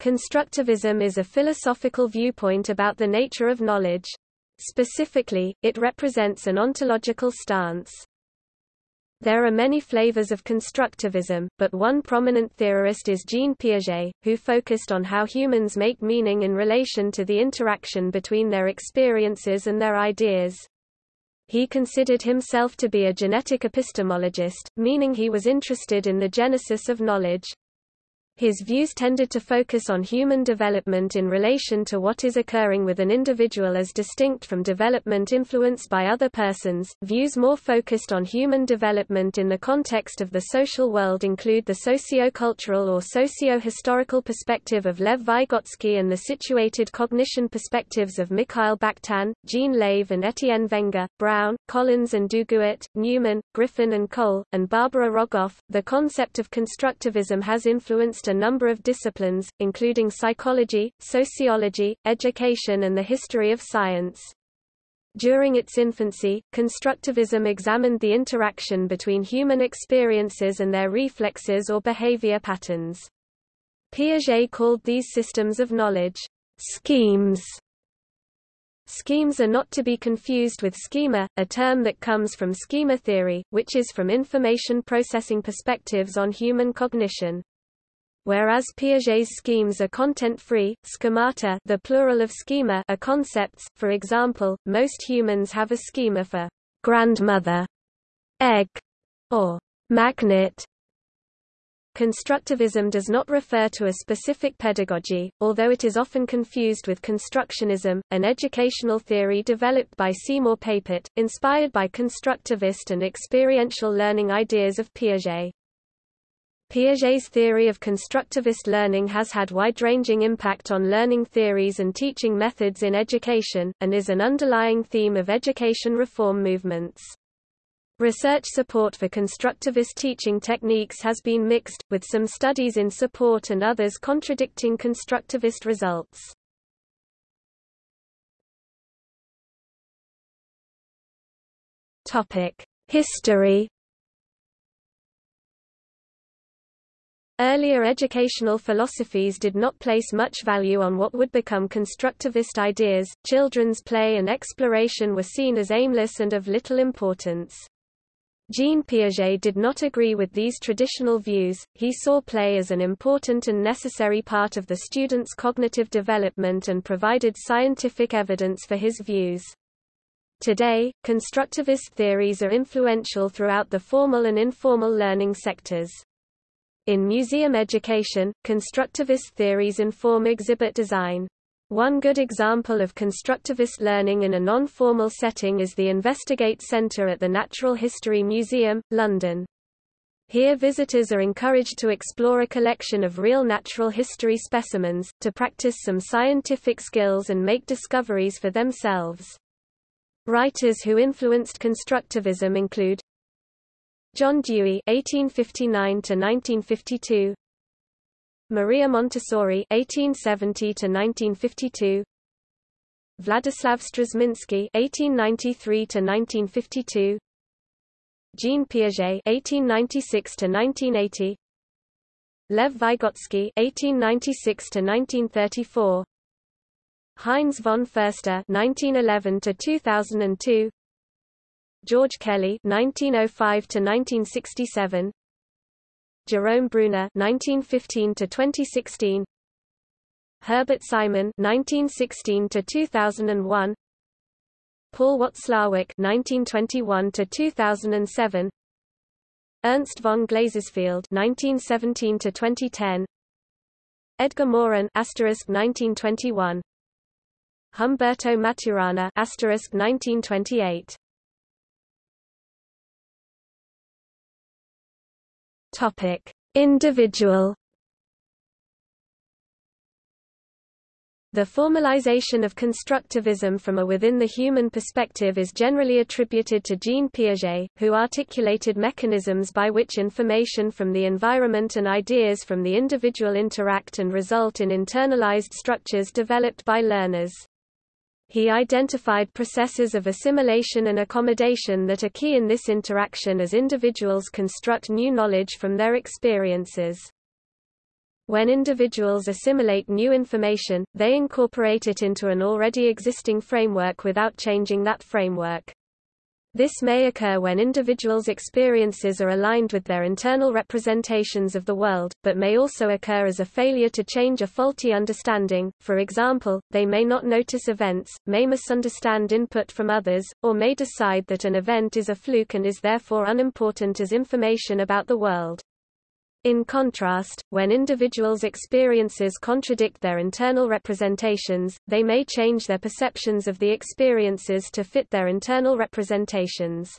Constructivism is a philosophical viewpoint about the nature of knowledge. Specifically, it represents an ontological stance. There are many flavors of constructivism, but one prominent theorist is Jean Piaget, who focused on how humans make meaning in relation to the interaction between their experiences and their ideas. He considered himself to be a genetic epistemologist, meaning he was interested in the genesis of knowledge. His views tended to focus on human development in relation to what is occurring with an individual as distinct from development influenced by other persons. Views more focused on human development in the context of the social world include the socio-cultural or socio-historical perspective of Lev Vygotsky and the situated cognition perspectives of Mikhail Bakhtin, Jean Lave and Etienne Wenger, Brown, Collins and Duguid, Newman, Griffin and Cole, and Barbara Rogoff. The concept of constructivism has influenced a number of disciplines, including psychology, sociology, education and the history of science. During its infancy, constructivism examined the interaction between human experiences and their reflexes or behavior patterns. Piaget called these systems of knowledge schemes. Schemes are not to be confused with schema, a term that comes from schema theory, which is from information processing perspectives on human cognition. Whereas Piaget's schemes are content-free, schemata the plural of schema are concepts, for example, most humans have a schema for grandmother, egg, or magnet. Constructivism does not refer to a specific pedagogy, although it is often confused with constructionism, an educational theory developed by Seymour Papert, inspired by constructivist and experiential learning ideas of Piaget. Piaget's theory of constructivist learning has had wide-ranging impact on learning theories and teaching methods in education, and is an underlying theme of education reform movements. Research support for constructivist teaching techniques has been mixed, with some studies in support and others contradicting constructivist results. History Earlier educational philosophies did not place much value on what would become constructivist ideas, children's play and exploration were seen as aimless and of little importance. Jean Piaget did not agree with these traditional views, he saw play as an important and necessary part of the student's cognitive development and provided scientific evidence for his views. Today, constructivist theories are influential throughout the formal and informal learning sectors. In museum education, constructivist theories inform exhibit design. One good example of constructivist learning in a non-formal setting is the Investigate Centre at the Natural History Museum, London. Here visitors are encouraged to explore a collection of real natural history specimens, to practice some scientific skills and make discoveries for themselves. Writers who influenced constructivism include John Dewey (1859–1952), Maria Montessori (1870–1952), Vladislav Strażminski (1893–1952), Jean Piaget (1896–1980), Lev Vygotsky (1896–1934), Heinz von Foerster (1911–2002), George Kelly 1905 to 1967 Jerome Bruner 1915 to 2016 Herbert Simon 1916 to 2001 Paul Watzlawick 1921 to 2007 Ernst von Glasersfeld 1917 to 2010 Edgar Morin (asterisk 1921), Humberto Maturana (asterisk 1928). Topic: Individual The formalization of constructivism from a within-the-human perspective is generally attributed to Jean Piaget, who articulated mechanisms by which information from the environment and ideas from the individual interact and result in internalized structures developed by learners. He identified processes of assimilation and accommodation that are key in this interaction as individuals construct new knowledge from their experiences. When individuals assimilate new information, they incorporate it into an already existing framework without changing that framework. This may occur when individuals' experiences are aligned with their internal representations of the world, but may also occur as a failure to change a faulty understanding, for example, they may not notice events, may misunderstand input from others, or may decide that an event is a fluke and is therefore unimportant as information about the world. In contrast, when individuals' experiences contradict their internal representations, they may change their perceptions of the experiences to fit their internal representations.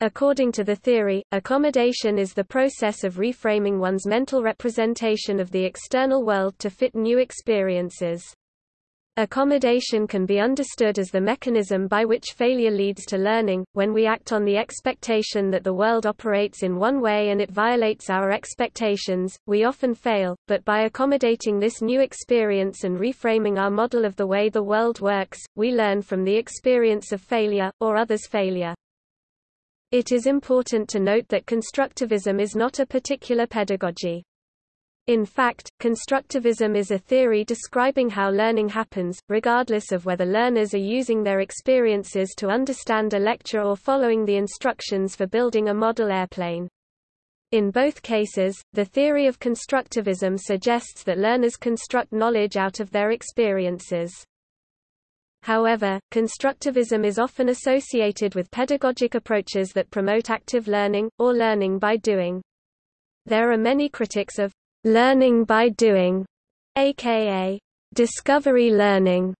According to the theory, accommodation is the process of reframing one's mental representation of the external world to fit new experiences. Accommodation can be understood as the mechanism by which failure leads to learning. When we act on the expectation that the world operates in one way and it violates our expectations, we often fail, but by accommodating this new experience and reframing our model of the way the world works, we learn from the experience of failure, or others' failure. It is important to note that constructivism is not a particular pedagogy. In fact, constructivism is a theory describing how learning happens, regardless of whether learners are using their experiences to understand a lecture or following the instructions for building a model airplane. In both cases, the theory of constructivism suggests that learners construct knowledge out of their experiences. However, constructivism is often associated with pedagogic approaches that promote active learning, or learning by doing. There are many critics of learning by doing, aka discovery learning,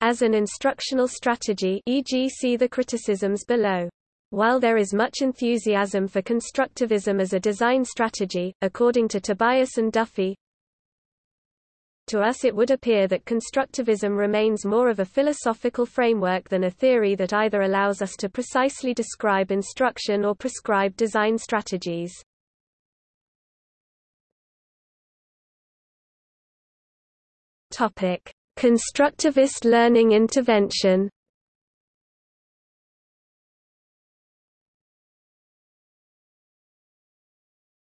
as an instructional strategy e.g. see the criticisms below. While there is much enthusiasm for constructivism as a design strategy, according to Tobias and Duffy, to us it would appear that constructivism remains more of a philosophical framework than a theory that either allows us to precisely describe instruction or prescribe design strategies. Topic: Constructivist learning intervention.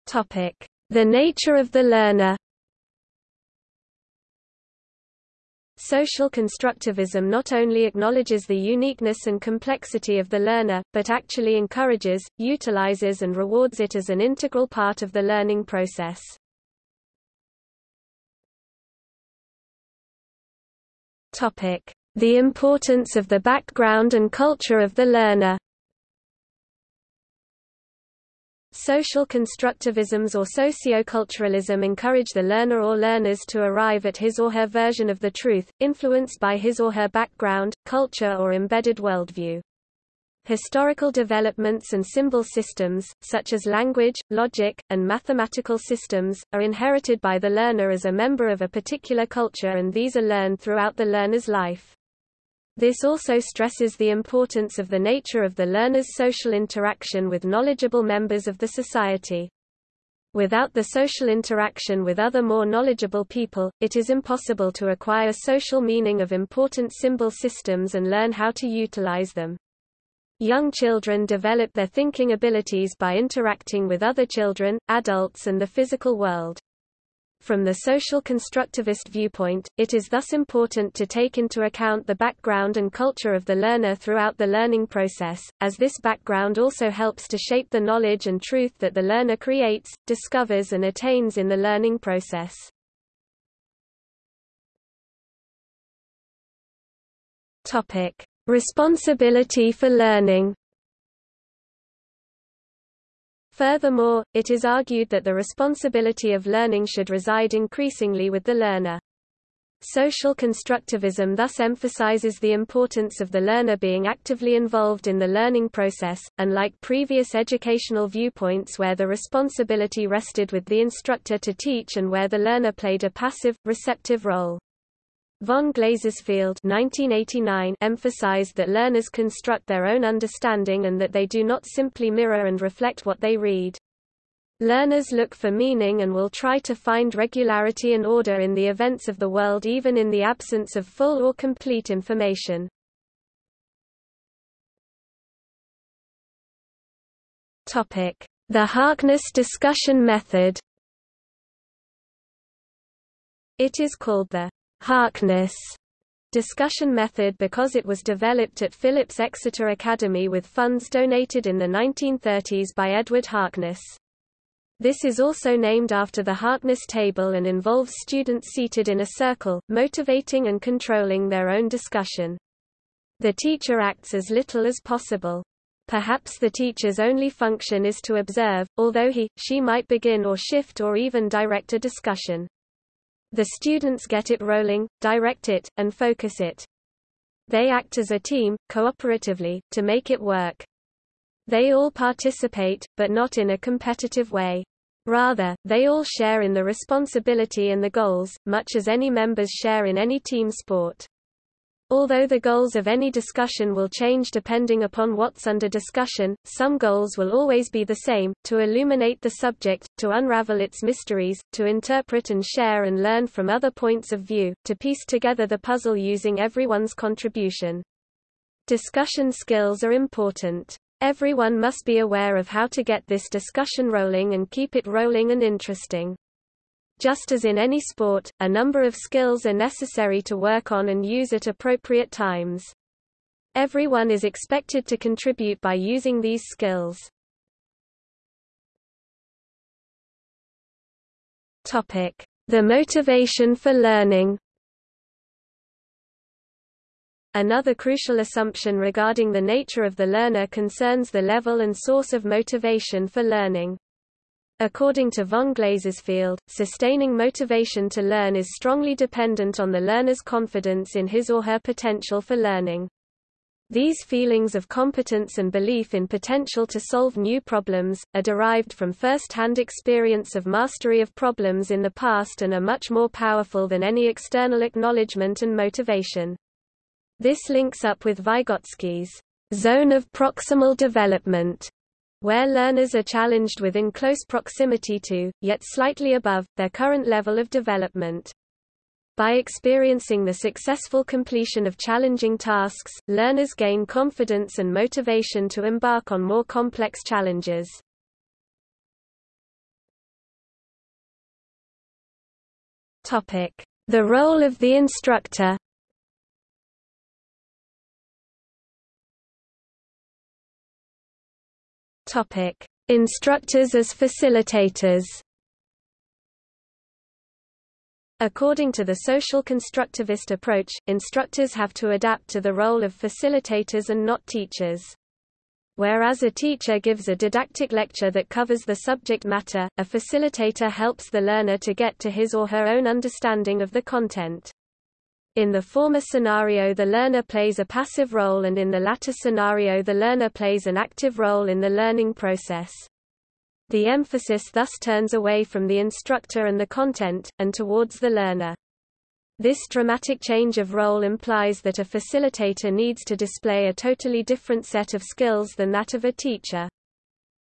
Topic: The nature of the learner. Social constructivism not only acknowledges the uniqueness and complexity of the learner, but actually encourages, utilizes and rewards it as an integral part of the learning process. The importance of the background and culture of the learner Social constructivisms or socioculturalism encourage the learner or learners to arrive at his or her version of the truth, influenced by his or her background, culture or embedded worldview. Historical developments and symbol systems, such as language, logic, and mathematical systems, are inherited by the learner as a member of a particular culture and these are learned throughout the learner's life. This also stresses the importance of the nature of the learner's social interaction with knowledgeable members of the society. Without the social interaction with other more knowledgeable people, it is impossible to acquire social meaning of important symbol systems and learn how to utilize them. Young children develop their thinking abilities by interacting with other children, adults and the physical world. From the social constructivist viewpoint, it is thus important to take into account the background and culture of the learner throughout the learning process, as this background also helps to shape the knowledge and truth that the learner creates, discovers and attains in the learning process. Topic: Responsibility for learning Furthermore, it is argued that the responsibility of learning should reside increasingly with the learner. Social constructivism thus emphasizes the importance of the learner being actively involved in the learning process, unlike previous educational viewpoints where the responsibility rested with the instructor to teach and where the learner played a passive, receptive role. Von Glasersfeld 1989 emphasized that learners construct their own understanding and that they do not simply mirror and reflect what they read. Learners look for meaning and will try to find regularity and order in the events of the world even in the absence of full or complete information. The Harkness discussion method It is called the Harkness discussion method because it was developed at Phillips Exeter Academy with funds donated in the 1930s by Edward Harkness. This is also named after the Harkness table and involves students seated in a circle, motivating and controlling their own discussion. The teacher acts as little as possible. Perhaps the teacher's only function is to observe, although he, she might begin or shift or even direct a discussion. The students get it rolling, direct it, and focus it. They act as a team, cooperatively, to make it work. They all participate, but not in a competitive way. Rather, they all share in the responsibility and the goals, much as any members share in any team sport. Although the goals of any discussion will change depending upon what's under discussion, some goals will always be the same, to illuminate the subject, to unravel its mysteries, to interpret and share and learn from other points of view, to piece together the puzzle using everyone's contribution. Discussion skills are important. Everyone must be aware of how to get this discussion rolling and keep it rolling and interesting. Just as in any sport, a number of skills are necessary to work on and use at appropriate times. Everyone is expected to contribute by using these skills. Topic: The motivation for learning. Another crucial assumption regarding the nature of the learner concerns the level and source of motivation for learning. According to von Glasersfeld, sustaining motivation to learn is strongly dependent on the learner's confidence in his or her potential for learning. These feelings of competence and belief in potential to solve new problems, are derived from first-hand experience of mastery of problems in the past and are much more powerful than any external acknowledgement and motivation. This links up with Vygotsky's zone of proximal development, where learners are challenged within close proximity to, yet slightly above, their current level of development. By experiencing the successful completion of challenging tasks, learners gain confidence and motivation to embark on more complex challenges. The role of the instructor Topic: Instructors as facilitators. According to the social constructivist approach, instructors have to adapt to the role of facilitators and not teachers. Whereas a teacher gives a didactic lecture that covers the subject matter, a facilitator helps the learner to get to his or her own understanding of the content. In the former scenario the learner plays a passive role and in the latter scenario the learner plays an active role in the learning process. The emphasis thus turns away from the instructor and the content, and towards the learner. This dramatic change of role implies that a facilitator needs to display a totally different set of skills than that of a teacher.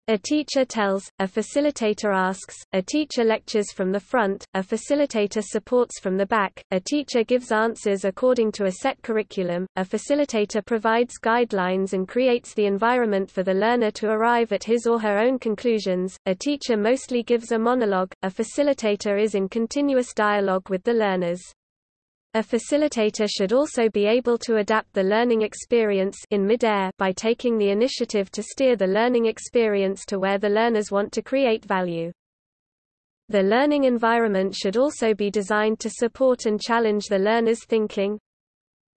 A teacher tells, a facilitator asks, a teacher lectures from the front, a facilitator supports from the back, a teacher gives answers according to a set curriculum, a facilitator provides guidelines and creates the environment for the learner to arrive at his or her own conclusions, a teacher mostly gives a monologue, a facilitator is in continuous dialogue with the learners. A facilitator should also be able to adapt the learning experience in midair by taking the initiative to steer the learning experience to where the learners want to create value. The learning environment should also be designed to support and challenge the learner's thinking.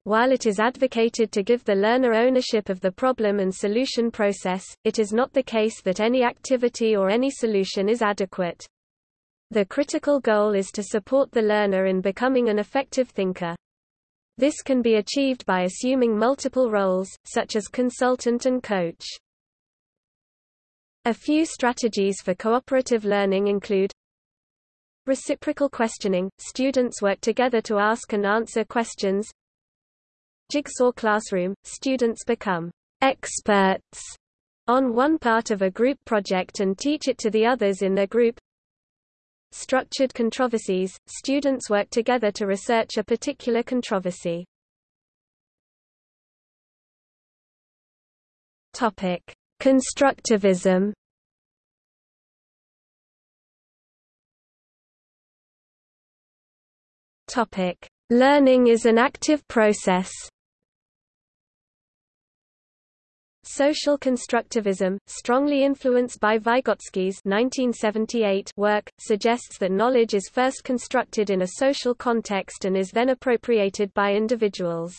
While it is advocated to give the learner ownership of the problem and solution process, it is not the case that any activity or any solution is adequate. The critical goal is to support the learner in becoming an effective thinker. This can be achieved by assuming multiple roles, such as consultant and coach. A few strategies for cooperative learning include Reciprocal questioning – Students work together to ask and answer questions Jigsaw classroom – Students become experts on one part of a group project and teach it to the others in their group Structured controversies – Students work together to research a particular controversy. Constructivism Topic: Learning is an active process. Social constructivism, strongly influenced by Vygotsky's 1978 work, suggests that knowledge is first constructed in a social context and is then appropriated by individuals.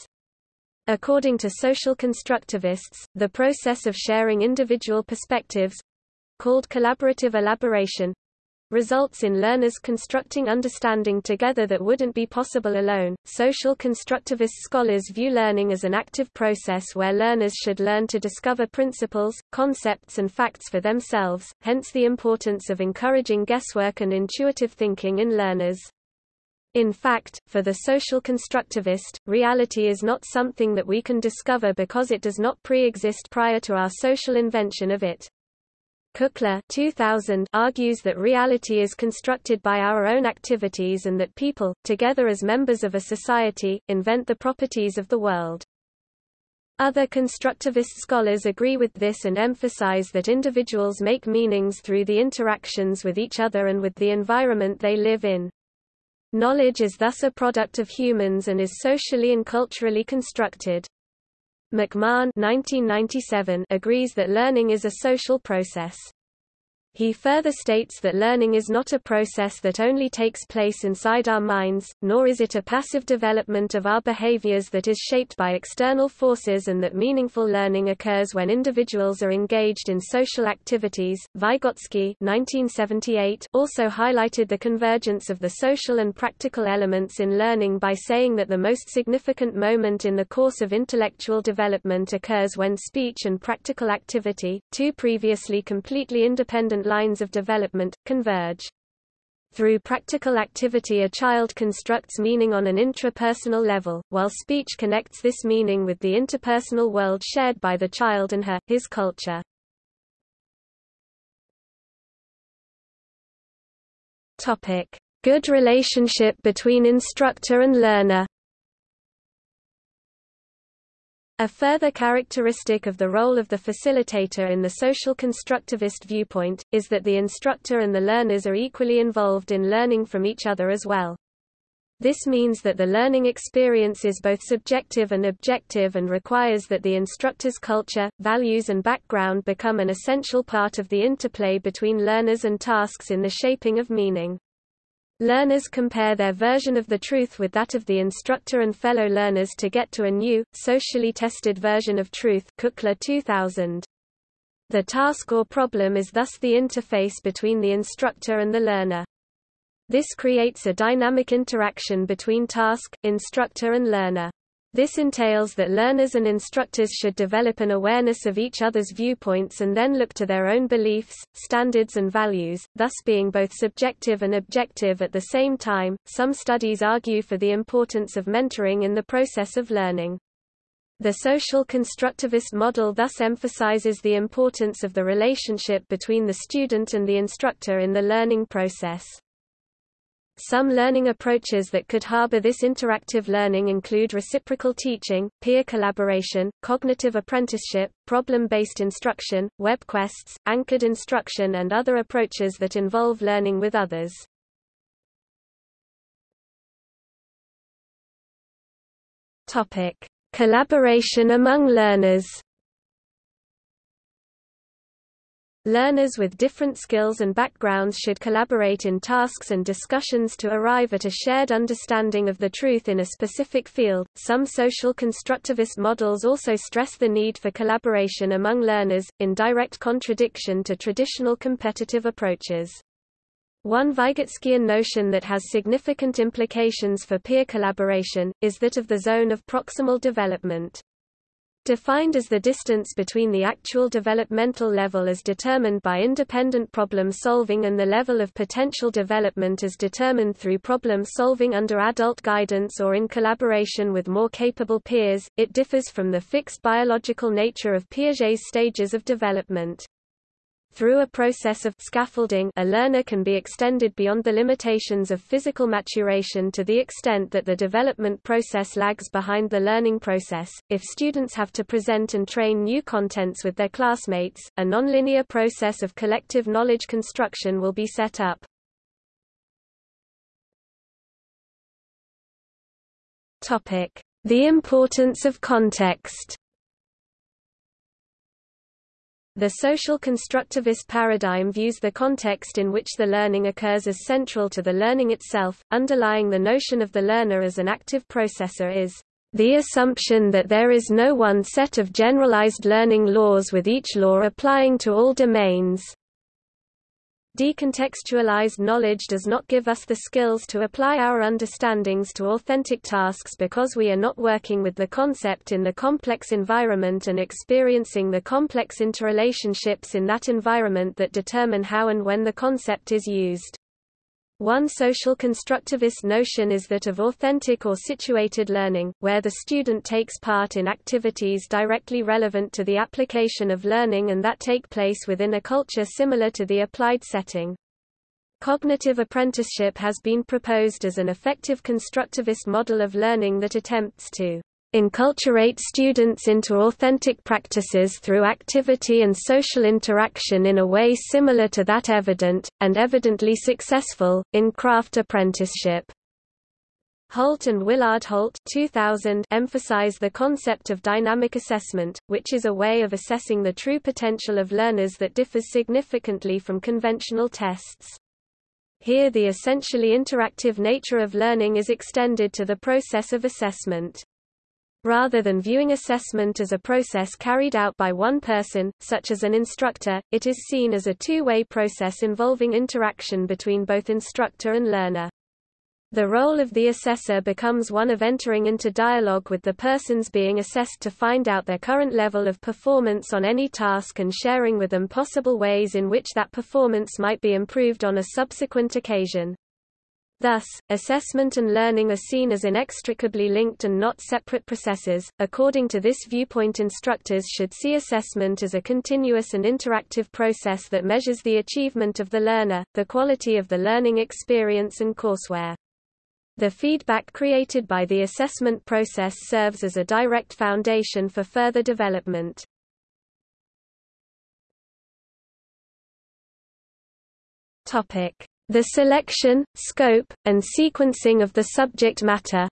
According to social constructivists, the process of sharing individual perspectives—called collaborative elaboration, results in learners constructing understanding together that wouldn't be possible alone. Social constructivist scholars view learning as an active process where learners should learn to discover principles, concepts, and facts for themselves, hence the importance of encouraging guesswork and intuitive thinking in learners. In fact, for the social constructivist, reality is not something that we can discover because it does not pre-exist prior to our social invention of it. Kukla 2000 argues that reality is constructed by our own activities and that people, together as members of a society, invent the properties of the world. Other constructivist scholars agree with this and emphasize that individuals make meanings through the interactions with each other and with the environment they live in. Knowledge is thus a product of humans and is socially and culturally constructed. McMahon 1997 agrees that learning is a social process. He further states that learning is not a process that only takes place inside our minds, nor is it a passive development of our behaviors that is shaped by external forces and that meaningful learning occurs when individuals are engaged in social activities. Vygotsky 1978 also highlighted the convergence of the social and practical elements in learning by saying that the most significant moment in the course of intellectual development occurs when speech and practical activity, two previously completely independent lines of development, converge. Through practical activity a child constructs meaning on an intrapersonal level, while speech connects this meaning with the interpersonal world shared by the child and her, his culture. Good relationship between instructor and learner a further characteristic of the role of the facilitator in the social constructivist viewpoint, is that the instructor and the learners are equally involved in learning from each other as well. This means that the learning experience is both subjective and objective and requires that the instructor's culture, values and background become an essential part of the interplay between learners and tasks in the shaping of meaning. Learners compare their version of the truth with that of the instructor and fellow learners to get to a new, socially tested version of truth Kukla 2000. The task or problem is thus the interface between the instructor and the learner. This creates a dynamic interaction between task, instructor and learner. This entails that learners and instructors should develop an awareness of each other's viewpoints and then look to their own beliefs, standards, and values, thus being both subjective and objective at the same time. Some studies argue for the importance of mentoring in the process of learning. The social constructivist model thus emphasizes the importance of the relationship between the student and the instructor in the learning process. Some learning approaches that could harbor this interactive learning include reciprocal teaching, peer collaboration, cognitive apprenticeship, problem-based instruction, web quests, anchored instruction and other approaches that involve learning with others. Topic: Collaboration among learners. Learners with different skills and backgrounds should collaborate in tasks and discussions to arrive at a shared understanding of the truth in a specific field. Some social constructivist models also stress the need for collaboration among learners, in direct contradiction to traditional competitive approaches. One Vygotskyan notion that has significant implications for peer collaboration, is that of the zone of proximal development. Defined as the distance between the actual developmental level as determined by independent problem solving and the level of potential development as determined through problem solving under adult guidance or in collaboration with more capable peers, it differs from the fixed biological nature of Piaget's stages of development. Through a process of scaffolding a learner can be extended beyond the limitations of physical maturation to the extent that the development process lags behind the learning process. If students have to present and train new contents with their classmates, a nonlinear process of collective knowledge construction will be set up. Topic: The importance of context. The social constructivist paradigm views the context in which the learning occurs as central to the learning itself. Underlying the notion of the learner as an active processor is the assumption that there is no one set of generalized learning laws with each law applying to all domains. Decontextualized knowledge does not give us the skills to apply our understandings to authentic tasks because we are not working with the concept in the complex environment and experiencing the complex interrelationships in that environment that determine how and when the concept is used. One social constructivist notion is that of authentic or situated learning, where the student takes part in activities directly relevant to the application of learning and that take place within a culture similar to the applied setting. Cognitive apprenticeship has been proposed as an effective constructivist model of learning that attempts to enculturate students into authentic practices through activity and social interaction in a way similar to that evident, and evidently successful, in craft apprenticeship. Holt and Willard Holt 2000 emphasize the concept of dynamic assessment, which is a way of assessing the true potential of learners that differs significantly from conventional tests. Here the essentially interactive nature of learning is extended to the process of assessment. Rather than viewing assessment as a process carried out by one person, such as an instructor, it is seen as a two-way process involving interaction between both instructor and learner. The role of the assessor becomes one of entering into dialogue with the persons being assessed to find out their current level of performance on any task and sharing with them possible ways in which that performance might be improved on a subsequent occasion. Thus, assessment and learning are seen as inextricably linked and not separate processes. According to this viewpoint, instructors should see assessment as a continuous and interactive process that measures the achievement of the learner, the quality of the learning experience and courseware. The feedback created by the assessment process serves as a direct foundation for further development. Topic: the selection, scope, and sequencing of the subject matter.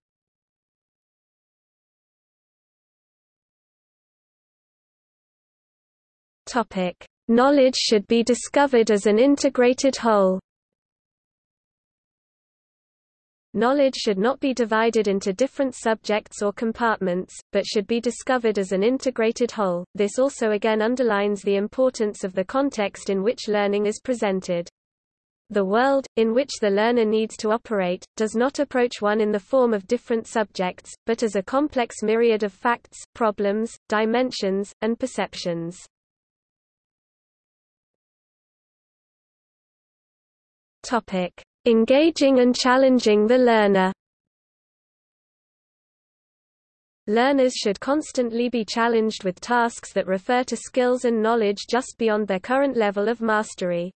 Topic: Knowledge should be discovered as an integrated whole. Knowledge should not be divided into different subjects or compartments, but should be discovered as an integrated whole. This also again underlines the importance of the context in which learning is presented. The world, in which the learner needs to operate, does not approach one in the form of different subjects, but as a complex myriad of facts, problems, dimensions, and perceptions. Topic: Engaging and challenging the learner. Learners should constantly be challenged with tasks that refer to skills and knowledge just beyond their current level of mastery.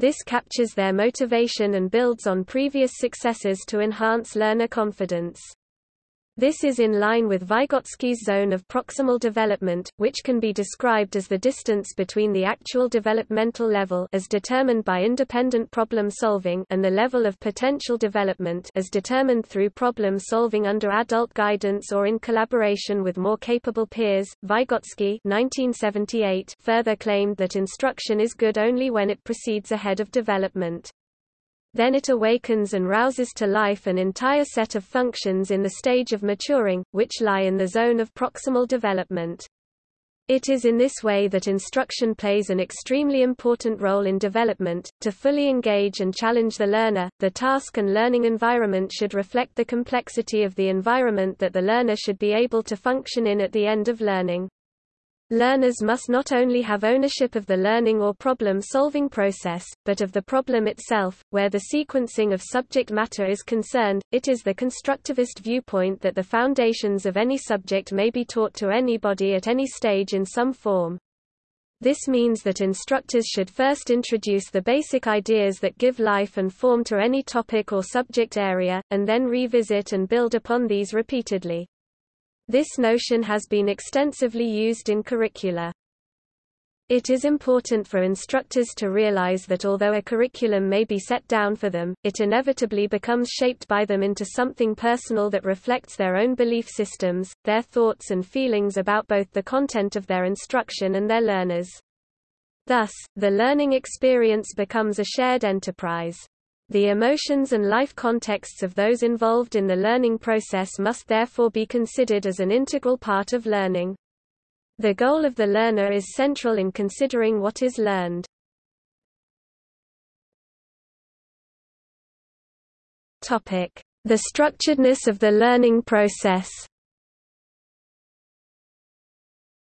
This captures their motivation and builds on previous successes to enhance learner confidence. This is in line with Vygotsky's zone of proximal development, which can be described as the distance between the actual developmental level as determined by independent problem solving and the level of potential development as determined through problem solving under adult guidance or in collaboration with more capable peers. Vygotsky 1978 further claimed that instruction is good only when it proceeds ahead of development. Then it awakens and rouses to life an entire set of functions in the stage of maturing, which lie in the zone of proximal development. It is in this way that instruction plays an extremely important role in development. To fully engage and challenge the learner, the task and learning environment should reflect the complexity of the environment that the learner should be able to function in at the end of learning. Learners must not only have ownership of the learning or problem-solving process, but of the problem itself. Where the sequencing of subject matter is concerned, it is the constructivist viewpoint that the foundations of any subject may be taught to anybody at any stage in some form. This means that instructors should first introduce the basic ideas that give life and form to any topic or subject area, and then revisit and build upon these repeatedly. This notion has been extensively used in curricula. It is important for instructors to realize that although a curriculum may be set down for them, it inevitably becomes shaped by them into something personal that reflects their own belief systems, their thoughts and feelings about both the content of their instruction and their learners. Thus, the learning experience becomes a shared enterprise. The emotions and life contexts of those involved in the learning process must therefore be considered as an integral part of learning. The goal of the learner is central in considering what is learned. The structuredness of the learning process.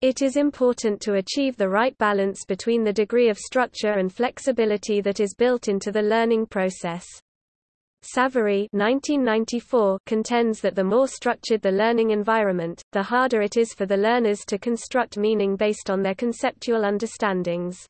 It is important to achieve the right balance between the degree of structure and flexibility that is built into the learning process. Savery 1994 contends that the more structured the learning environment, the harder it is for the learners to construct meaning based on their conceptual understandings.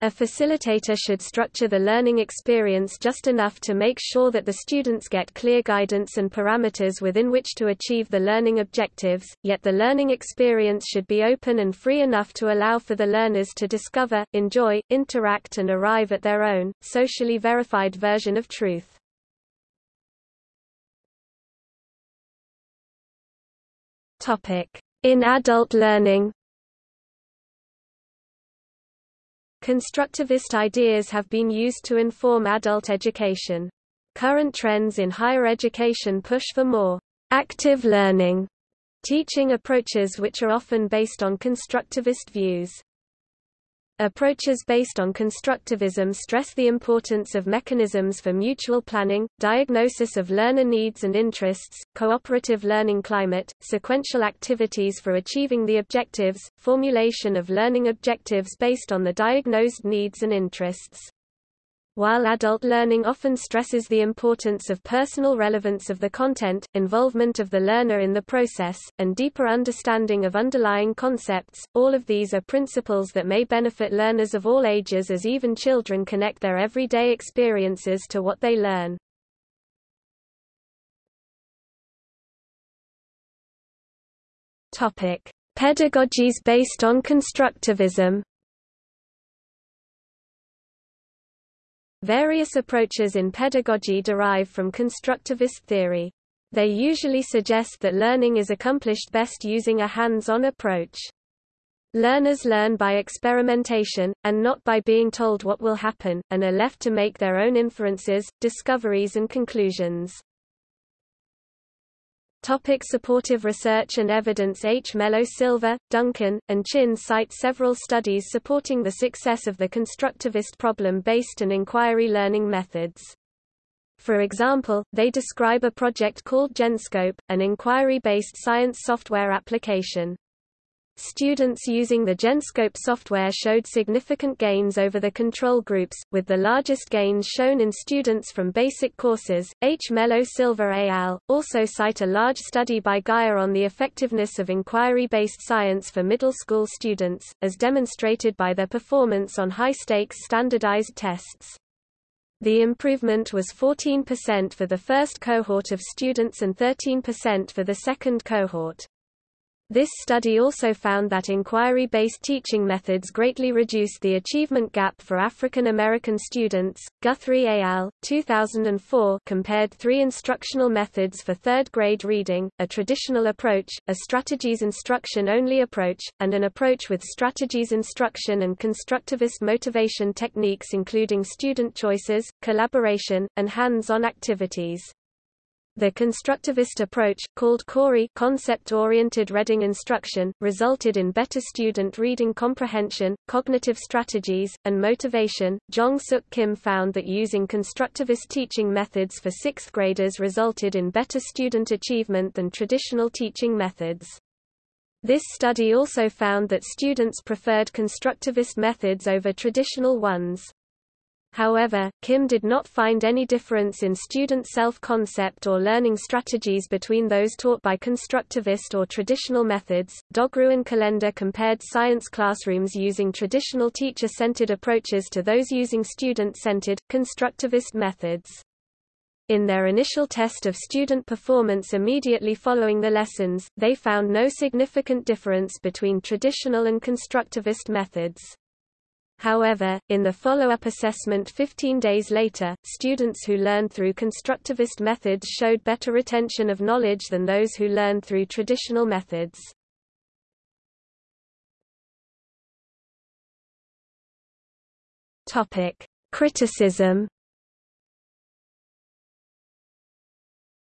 A facilitator should structure the learning experience just enough to make sure that the students get clear guidance and parameters within which to achieve the learning objectives, yet the learning experience should be open and free enough to allow for the learners to discover, enjoy, interact and arrive at their own, socially verified version of truth. In adult learning Constructivist ideas have been used to inform adult education. Current trends in higher education push for more active learning teaching approaches which are often based on constructivist views. Approaches based on constructivism stress the importance of mechanisms for mutual planning, diagnosis of learner needs and interests, cooperative learning climate, sequential activities for achieving the objectives, formulation of learning objectives based on the diagnosed needs and interests. While adult learning often stresses the importance of personal relevance of the content, involvement of the learner in the process, and deeper understanding of underlying concepts, all of these are principles that may benefit learners of all ages as even children connect their everyday experiences to what they learn. Topic: Pedagogies based on constructivism Various approaches in pedagogy derive from constructivist theory. They usually suggest that learning is accomplished best using a hands-on approach. Learners learn by experimentation, and not by being told what will happen, and are left to make their own inferences, discoveries and conclusions. Topic supportive research and evidence Hmelo-Silver, Duncan, and Chinn cite several studies supporting the success of the constructivist problem-based and inquiry learning methods. For example, they describe a project called Genscope, an inquiry-based science software application. Students using the Genscope software showed significant gains over the control groups, with the largest gains shown in students from basic courses. Hmelo-Silver et al. also cite a large study by Geier on the effectiveness of inquiry based science for middle school students, as demonstrated by their performance on high stakes standardized tests. The improvement was 14% for the first cohort of students and 13% for the second cohort. This study also found that inquiry-based teaching methods greatly reduced the achievement gap for African American students. Guthrie et al. 2004 compared three instructional methods for third-grade reading, a traditional approach, a strategies instruction-only approach, and an approach with strategies instruction and constructivist motivation techniques including student choices, collaboration, and hands-on activities. The constructivist approach, called CORI concept-oriented reading instruction, resulted in better student reading comprehension, cognitive strategies, and motivation. Jong Suk Kim found that using constructivist teaching methods for sixth graders resulted in better student achievement than traditional teaching methods. This study also found that students preferred constructivist methods over traditional ones. However, Kim did not find any difference in student self-concept or learning strategies between those taught by constructivist or traditional methods. Dogru and Kalender compared science classrooms using traditional teacher-centered approaches to those using student-centered, constructivist methods. In their initial test of student performance immediately following the lessons, they found no significant difference between traditional and constructivist methods. However, in the follow-up assessment 15 days later, students who learned through constructivist methods showed better retention of knowledge than those who learned through traditional methods. Topic: Criticism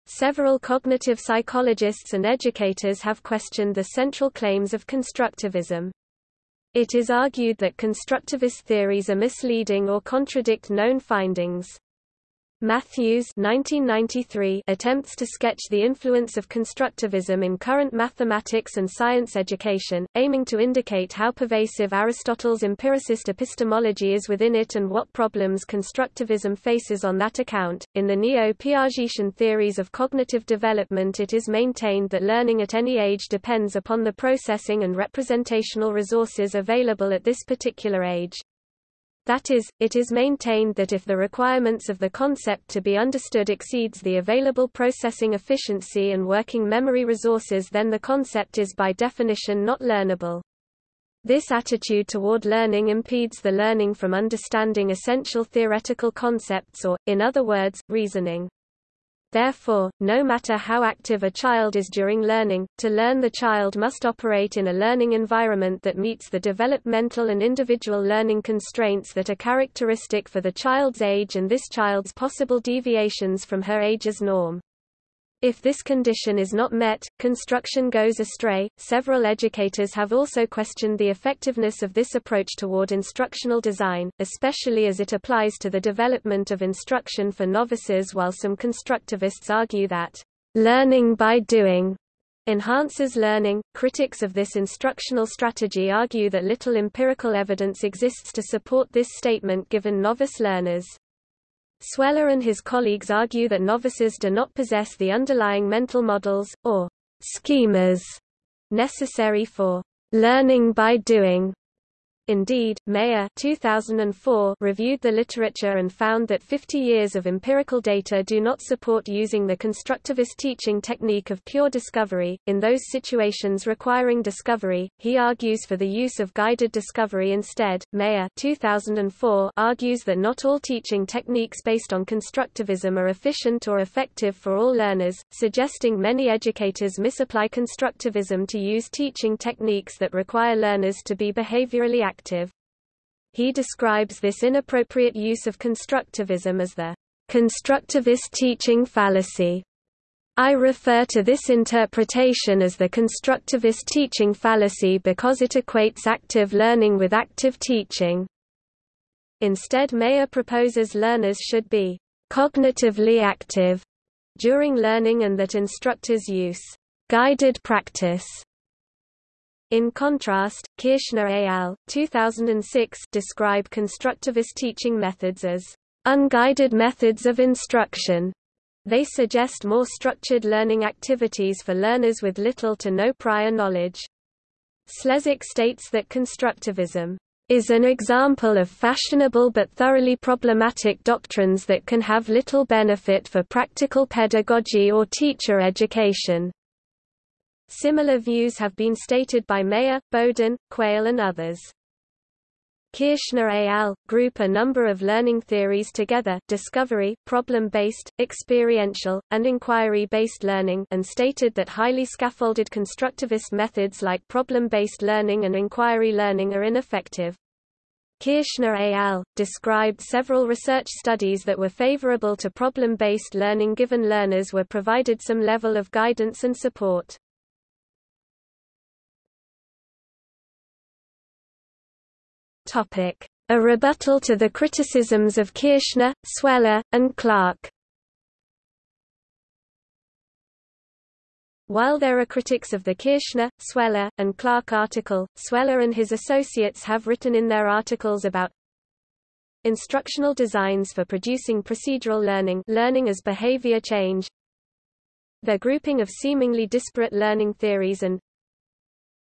Several cognitive psychologists and educators have questioned the central claims of constructivism. It is argued that constructivist theories are misleading or contradict known findings. Matthews 1993 attempts to sketch the influence of constructivism in current mathematics and science education, aiming to indicate how pervasive Aristotle's empiricist epistemology is within it and what problems constructivism faces on that account. In the neo-Piagetian theories of cognitive development it is maintained that learning at any age depends upon the processing and representational resources available at this particular age. That is, it is maintained that if the requirements of the concept to be understood exceeds the available processing efficiency and working memory resources then the concept is by definition not learnable. This attitude toward learning impedes the learning from understanding essential theoretical concepts or, in other words, reasoning. Therefore, no matter how active a child is during learning, to learn the child must operate in a learning environment that meets the developmental and individual learning constraints that are characteristic for the child's age and this child's possible deviations from her age's norm. If this condition is not met, construction goes astray. Several educators have also questioned the effectiveness of this approach toward instructional design, especially as it applies to the development of instruction for novices, while some constructivists argue that learning by doing enhances learning. Critics of this instructional strategy argue that little empirical evidence exists to support this statement given novice learners. Sweller and his colleagues argue that novices do not possess the underlying mental models, or schemas, necessary for learning by doing, Indeed, Mayer 2004 reviewed the literature and found that 50 years of empirical data do not support using the constructivist teaching technique of pure discovery. In those situations requiring discovery, he argues for the use of guided discovery instead. Mayer 2004 argues that not all teaching techniques based on constructivism are efficient or effective for all learners, suggesting many educators misapply constructivism to use teaching techniques that require learners to be behaviorally active active. He describes this inappropriate use of constructivism as the constructivist teaching fallacy. I refer to this interpretation as the constructivist teaching fallacy because it equates active learning with active teaching. Instead Mayer proposes learners should be cognitively active during learning and that instructors use guided practice in contrast, Kirschner et al. 2006 describe constructivist teaching methods as unguided methods of instruction. They suggest more structured learning activities for learners with little to no prior knowledge. Slezak states that constructivism is an example of fashionable but thoroughly problematic doctrines that can have little benefit for practical pedagogy or teacher education. Similar views have been stated by Mayer, Bowden, Quayle and others. Kirschner et al. group a number of learning theories together discovery, problem-based, experiential, and inquiry-based learning and stated that highly scaffolded constructivist methods like problem-based learning and inquiry learning are ineffective. Kirschner et al. described several research studies that were favorable to problem-based learning given learners were provided some level of guidance and support. Topic: A rebuttal to the criticisms of Kirschner, Sweller, and Clark. While there are critics of the Kirschner, Sweller, and Clark article, Sweller and his associates have written in their articles about instructional designs for producing procedural learning learning as behavior change their grouping of seemingly disparate learning theories and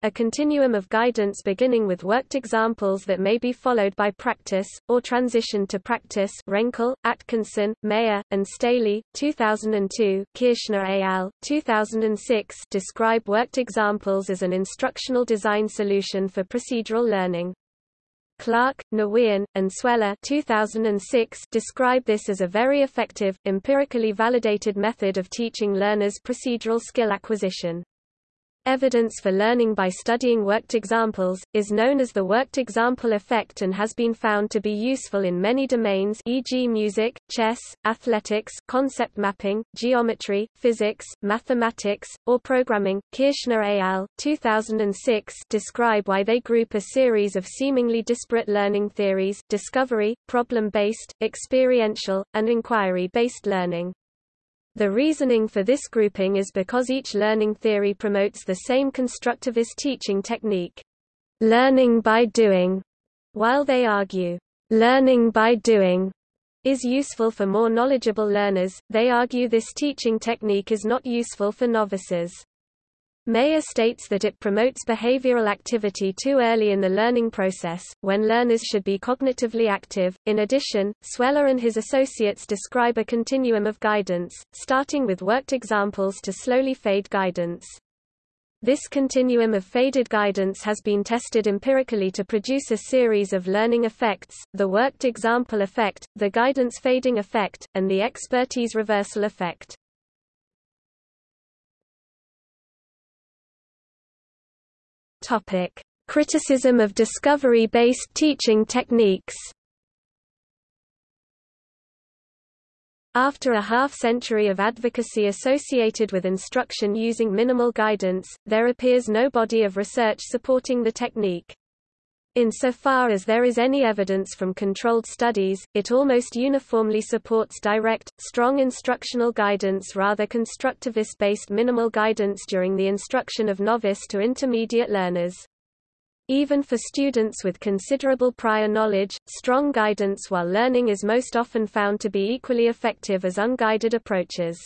a continuum of guidance beginning with worked examples that may be followed by practice, or transition to practice Renkl, Atkinson, Mayer, and Staley, 2002, Kirschner al., 2006 describe worked examples as an instructional design solution for procedural learning. Clark, Nguyen, and Sweller 2006 describe this as a very effective, empirically validated method of teaching learners procedural skill acquisition. Evidence for learning by studying worked examples, is known as the worked example effect and has been found to be useful in many domains e.g. music, chess, athletics, concept mapping, geometry, physics, mathematics, or programming. Kirschner al. 2006 describe why they group a series of seemingly disparate learning theories discovery, problem-based, experiential, and inquiry-based learning. The reasoning for this grouping is because each learning theory promotes the same constructivist teaching technique, learning by doing, while they argue, learning by doing is useful for more knowledgeable learners, they argue this teaching technique is not useful for novices. Mayer states that it promotes behavioral activity too early in the learning process, when learners should be cognitively active. In addition, Sweller and his associates describe a continuum of guidance, starting with worked examples to slowly fade guidance. This continuum of faded guidance has been tested empirically to produce a series of learning effects, the worked example effect, the guidance fading effect, and the expertise reversal effect. Topic: Criticism of discovery-based teaching techniques. After a half-century of advocacy associated with instruction using minimal guidance, there appears no body of research supporting the technique. Insofar as there is any evidence from controlled studies, it almost uniformly supports direct, strong instructional guidance rather constructivist-based minimal guidance during the instruction of novice to intermediate learners. Even for students with considerable prior knowledge, strong guidance while learning is most often found to be equally effective as unguided approaches.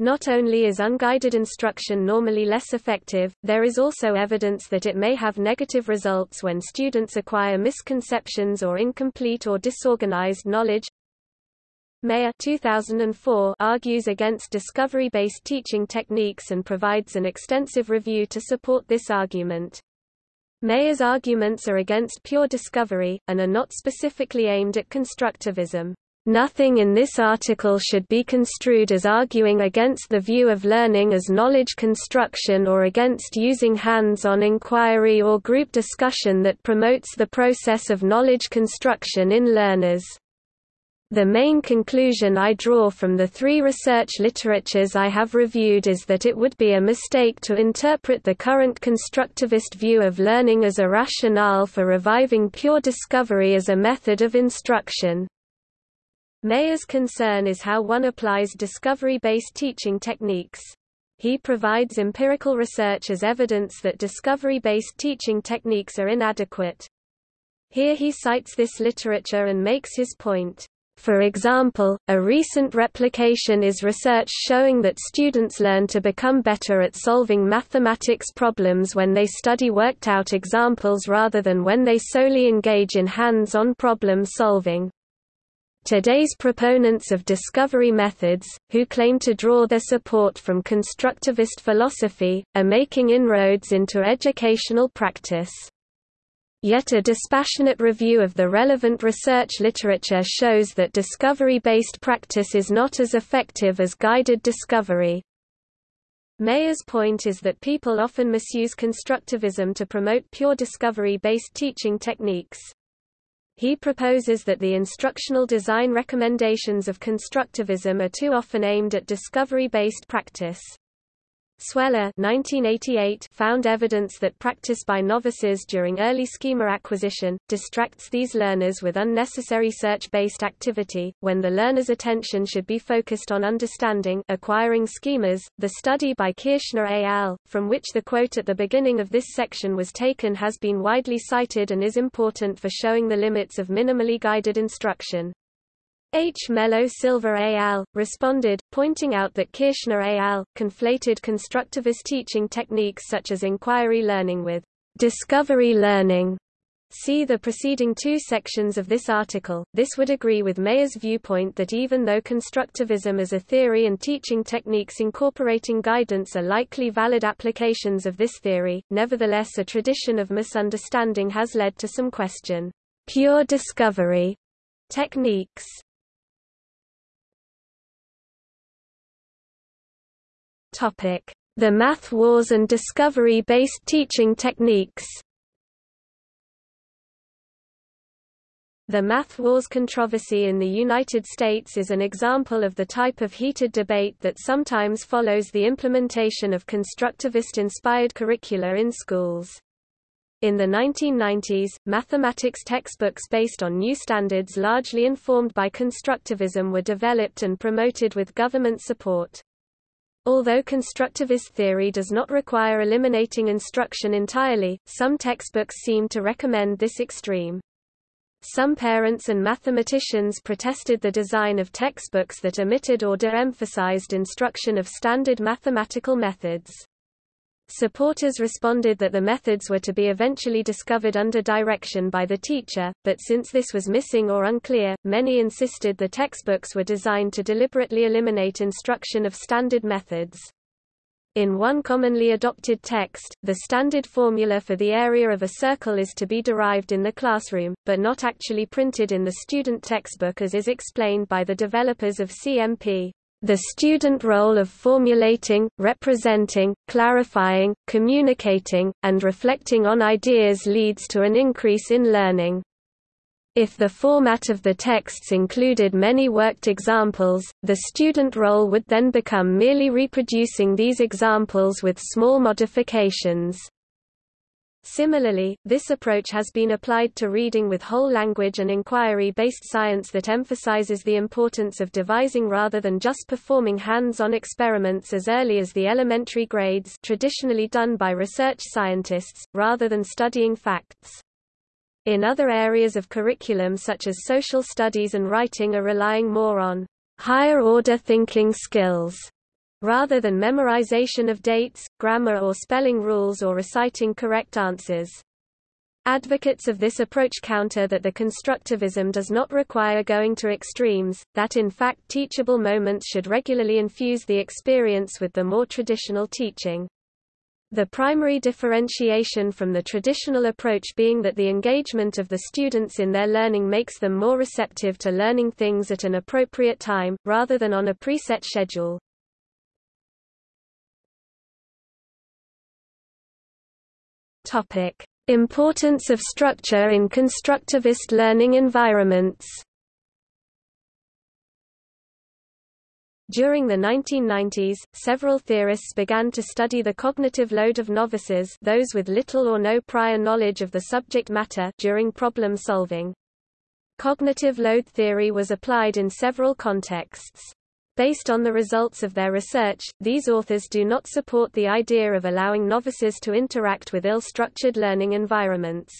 Not only is unguided instruction normally less effective, there is also evidence that it may have negative results when students acquire misconceptions or incomplete or disorganized knowledge. Mayer 2004 argues against discovery-based teaching techniques and provides an extensive review to support this argument. Mayer's arguments are against pure discovery, and are not specifically aimed at constructivism. Nothing in this article should be construed as arguing against the view of learning as knowledge construction or against using hands-on inquiry or group discussion that promotes the process of knowledge construction in learners. The main conclusion I draw from the three research literatures I have reviewed is that it would be a mistake to interpret the current constructivist view of learning as a rationale for reviving pure discovery as a method of instruction. Mayer's concern is how one applies discovery-based teaching techniques. He provides empirical research as evidence that discovery-based teaching techniques are inadequate. Here he cites this literature and makes his point. For example, a recent replication is research showing that students learn to become better at solving mathematics problems when they study worked-out examples rather than when they solely engage in hands-on problem solving. Today's proponents of discovery methods, who claim to draw their support from constructivist philosophy, are making inroads into educational practice. Yet a dispassionate review of the relevant research literature shows that discovery-based practice is not as effective as guided discovery. Mayer's point is that people often misuse constructivism to promote pure discovery-based teaching techniques. He proposes that the instructional design recommendations of constructivism are too often aimed at discovery-based practice. Sweller 1988 found evidence that practice by novices during early schema acquisition, distracts these learners with unnecessary search-based activity, when the learner's attention should be focused on understanding acquiring schemas. The study by Kirschner et al., from which the quote at the beginning of this section was taken has been widely cited and is important for showing the limits of minimally guided instruction. Hmelo-Silver al. responded, pointing out that Kirschner et al. conflated constructivist teaching techniques such as inquiry learning with discovery learning. See the preceding two sections of this article. This would agree with Mayer's viewpoint that even though constructivism as a theory and teaching techniques incorporating guidance are likely valid applications of this theory, nevertheless a tradition of misunderstanding has led to some question. Pure discovery techniques The math wars and discovery-based teaching techniques The math wars controversy in the United States is an example of the type of heated debate that sometimes follows the implementation of constructivist-inspired curricula in schools. In the 1990s, mathematics textbooks based on new standards largely informed by constructivism were developed and promoted with government support. Although constructivist theory does not require eliminating instruction entirely, some textbooks seem to recommend this extreme. Some parents and mathematicians protested the design of textbooks that omitted or de-emphasized instruction of standard mathematical methods. Supporters responded that the methods were to be eventually discovered under direction by the teacher, but since this was missing or unclear, many insisted the textbooks were designed to deliberately eliminate instruction of standard methods. In one commonly adopted text, the standard formula for the area of a circle is to be derived in the classroom, but not actually printed in the student textbook as is explained by the developers of CMP. The student role of formulating, representing, clarifying, communicating, and reflecting on ideas leads to an increase in learning. If the format of the texts included many worked examples, the student role would then become merely reproducing these examples with small modifications. Similarly, this approach has been applied to reading with whole language and inquiry-based science that emphasizes the importance of devising rather than just performing hands-on experiments as early as the elementary grades traditionally done by research scientists, rather than studying facts. In other areas of curriculum such as social studies and writing are relying more on higher-order thinking skills rather than memorization of dates, grammar or spelling rules or reciting correct answers. Advocates of this approach counter that the constructivism does not require going to extremes, that in fact teachable moments should regularly infuse the experience with the more traditional teaching. The primary differentiation from the traditional approach being that the engagement of the students in their learning makes them more receptive to learning things at an appropriate time, rather than on a preset schedule. Topic: Importance of structure in constructivist learning environments. During the 1990s, several theorists began to study the cognitive load of novices those with little or no prior knowledge of the subject matter during problem solving. Cognitive load theory was applied in several contexts. Based on the results of their research, these authors do not support the idea of allowing novices to interact with ill-structured learning environments.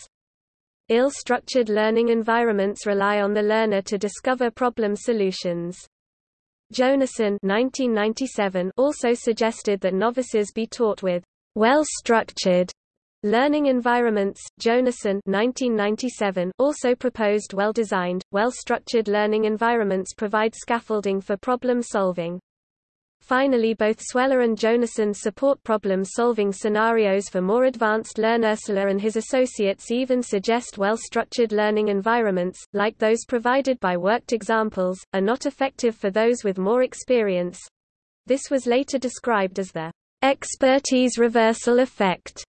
Ill-structured learning environments rely on the learner to discover problem solutions. Jonassen 1997 also suggested that novices be taught with well-structured Learning environments, Jonassen 1997 also proposed well-designed, well-structured learning environments provide scaffolding for problem solving. Finally both Sweller and Jonassen support problem-solving scenarios for more advanced learners. Ursula and his associates even suggest well-structured learning environments, like those provided by worked examples, are not effective for those with more experience. This was later described as the expertise reversal effect.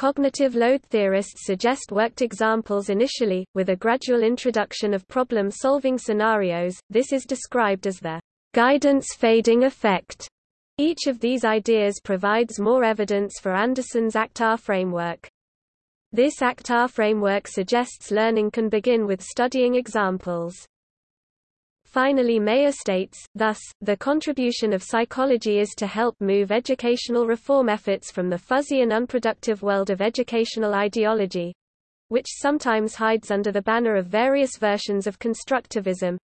Cognitive load theorists suggest worked examples initially, with a gradual introduction of problem-solving scenarios, this is described as the guidance fading effect. Each of these ideas provides more evidence for Anderson's ACT-R framework. This ACT-R framework suggests learning can begin with studying examples. Finally Mayer states, thus, the contribution of psychology is to help move educational reform efforts from the fuzzy and unproductive world of educational ideology which sometimes hides under the banner of various versions of constructivism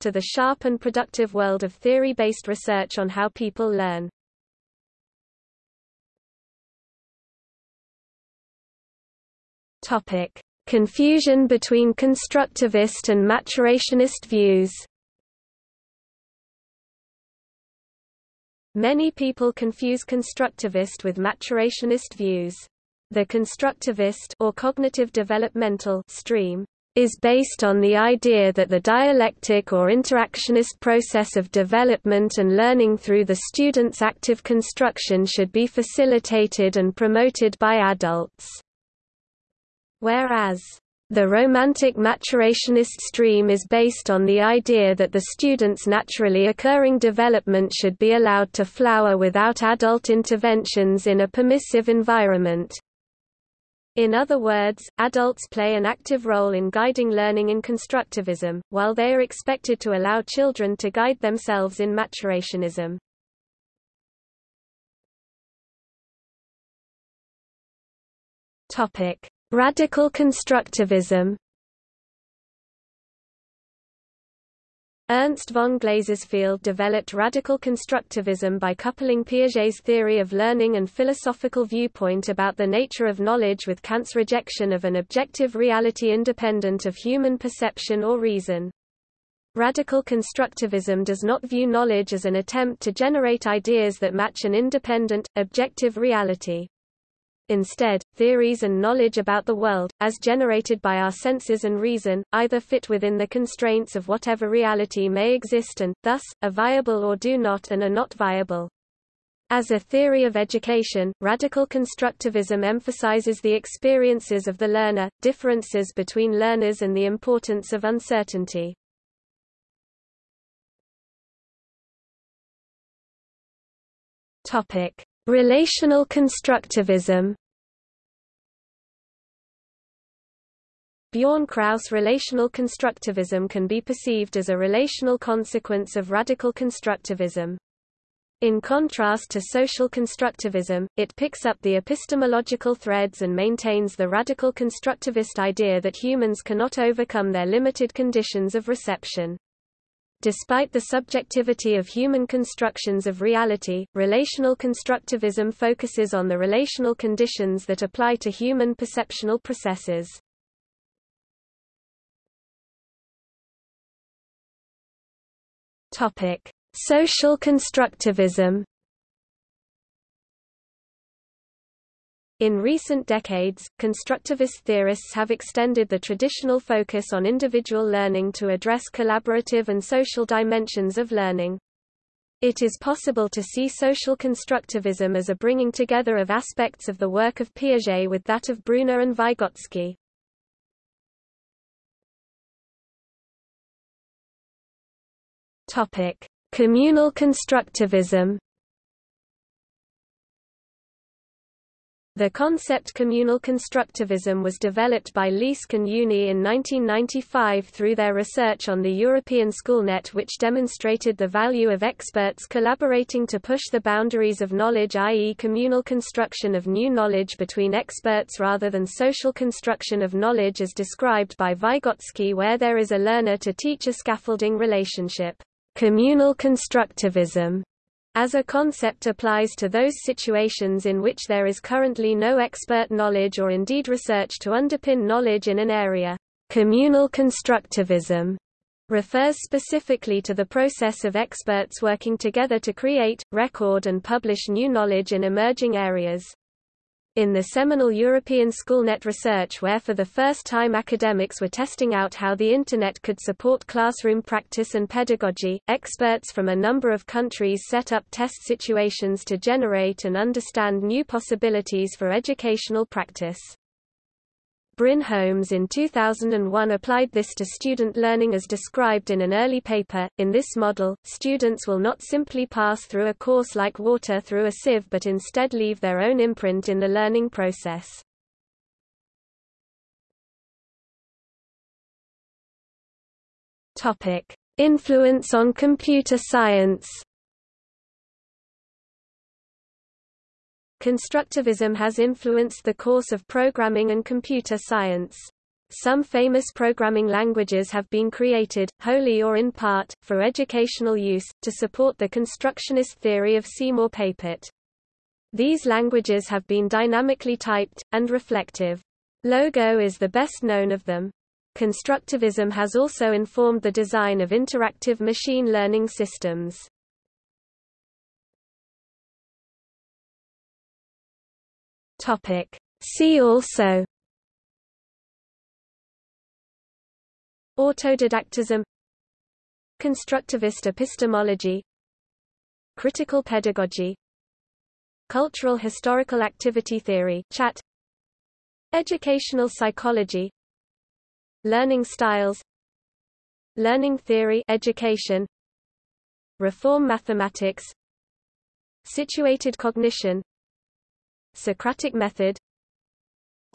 to the sharp and productive world of theory-based research on how people learn. Topic: Confusion between constructivist and maturationist views. Many people confuse constructivist with maturationist views. The constructivist or cognitive developmental stream is based on the idea that the dialectic or interactionist process of development and learning through the student's active construction should be facilitated and promoted by adults. Whereas, the romantic maturationist stream is based on the idea that the student's naturally occurring development should be allowed to flower without adult interventions in a permissive environment. In other words, adults play an active role in guiding learning in constructivism, while they are expected to allow children to guide themselves in maturationism. Topic: Radical constructivism Ernst von Glasersfeld developed radical constructivism by coupling Piaget's theory of learning and philosophical viewpoint about the nature of knowledge with Kant's rejection of an objective reality independent of human perception or reason. Radical constructivism does not view knowledge as an attempt to generate ideas that match an independent, objective reality. Instead, theories and knowledge about the world, as generated by our senses and reason, either fit within the constraints of whatever reality may exist and, thus, are viable or do not and are not viable. As a theory of education, radical constructivism emphasizes the experiences of the learner, differences between learners and the importance of uncertainty. Topic: Relational constructivism Bjorn Kraus relational constructivism can be perceived as a relational consequence of radical constructivism. In contrast to social constructivism, it picks up the epistemological threads and maintains the radical constructivist idea that humans cannot overcome their limited conditions of reception. Despite the subjectivity of human constructions of reality, relational constructivism focuses on the relational conditions that apply to human perceptual processes. Topic: Social constructivism In recent decades, constructivist theorists have extended the traditional focus on individual learning to address collaborative and social dimensions of learning. It is possible to see social constructivism as a bringing together of aspects of the work of Piaget with that of Bruner and Vygotsky. Communal constructivism The concept communal constructivism was developed by Leask and Younie in 1995 through their research on the European SchoolNet which demonstrated the value of experts collaborating to push the boundaries of knowledge i.e. communal construction of new knowledge between experts rather than social construction of knowledge as described by Vygotsky where there is a learner-to-teacher scaffolding relationship. Communal constructivism as a concept applies to those situations in which there is currently no expert knowledge or indeed research to underpin knowledge in an area. Communal constructivism refers specifically to the process of experts working together to create, record and publish new knowledge in emerging areas in the seminal European SchoolNet research where for the first time academics were testing out how the Internet could support classroom practice and pedagogy, experts from a number of countries set up test situations to generate and understand new possibilities for educational practice. Bryn Holmes in 2001 applied this to student learning as described in an early paper. In this model, students will not simply pass through a course like water through a sieve but instead leave their own imprint in the learning process. Topic: Influence on computer science. Constructivism has influenced the course of programming and computer science. Some famous programming languages have been created, wholly or in part, for educational use, to support the constructionist theory of Seymour Papert. These languages have been dynamically typed, and reflective. Logo is the best known of them. Constructivism has also informed the design of interactive machine learning systems. See also. Autodidactism. Constructivist epistemology. Critical pedagogy. Cultural historical activity theory chat. Educational psychology. Learning styles. Learning theory education. Reform mathematics. Situated cognition Socratic method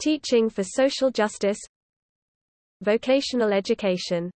Teaching for social justice Vocational education